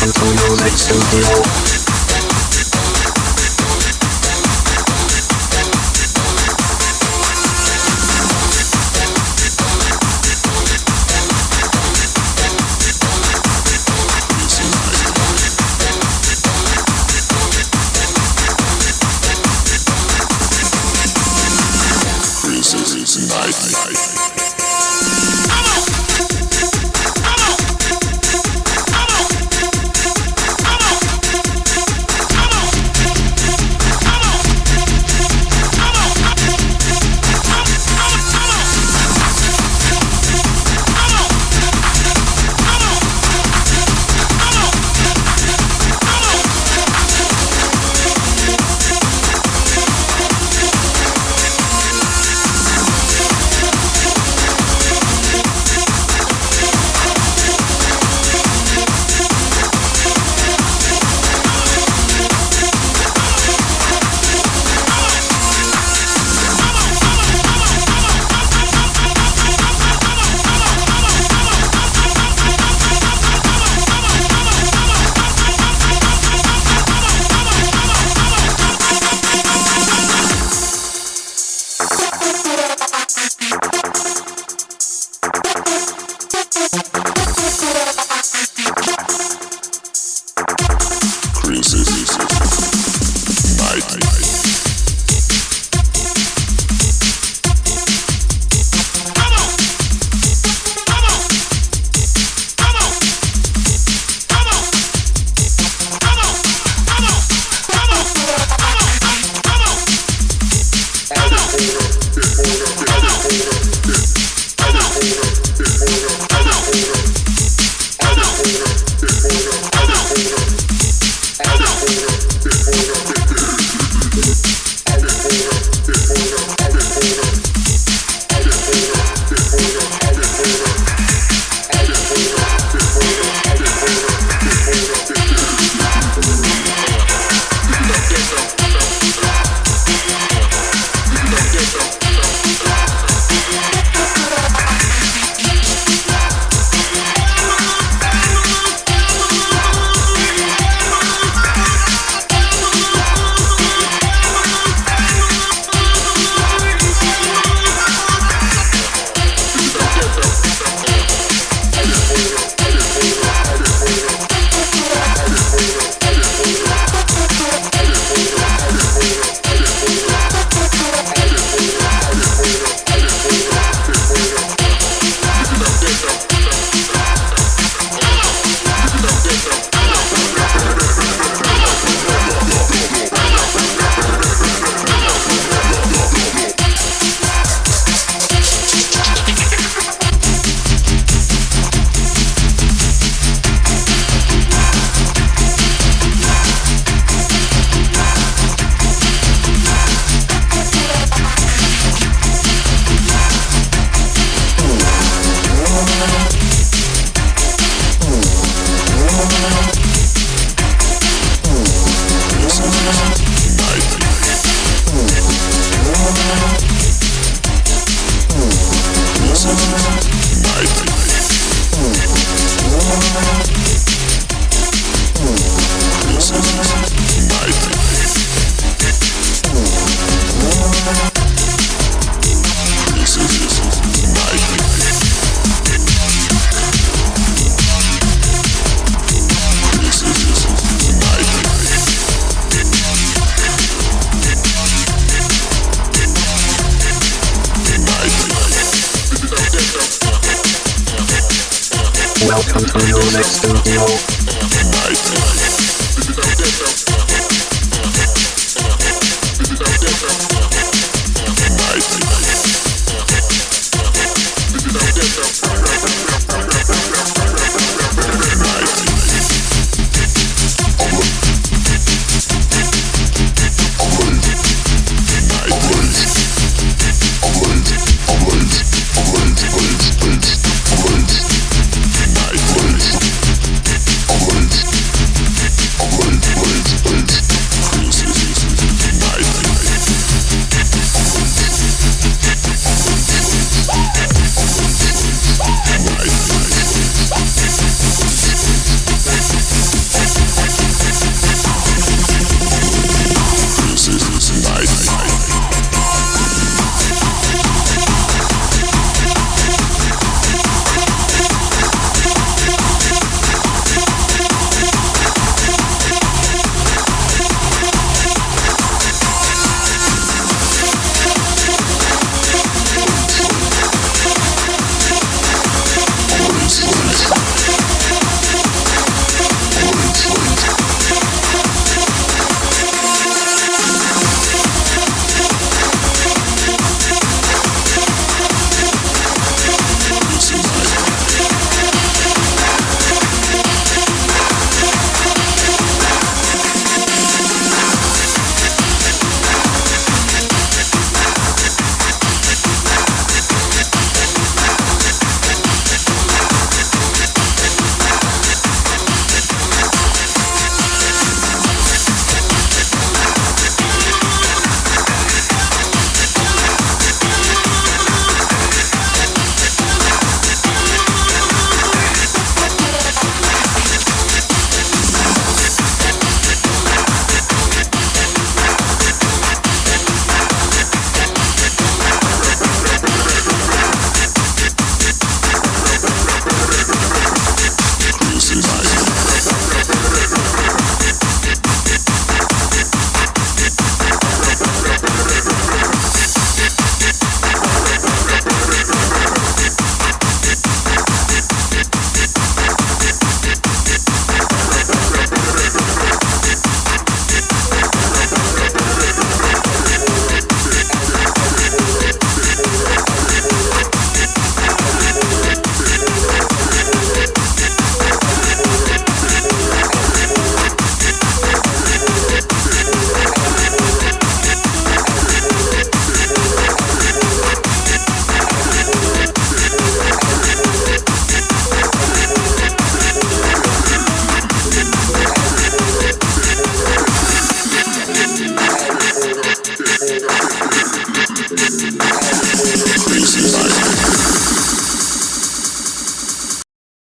Welcome to Music Studio. Welcome to Music Studio.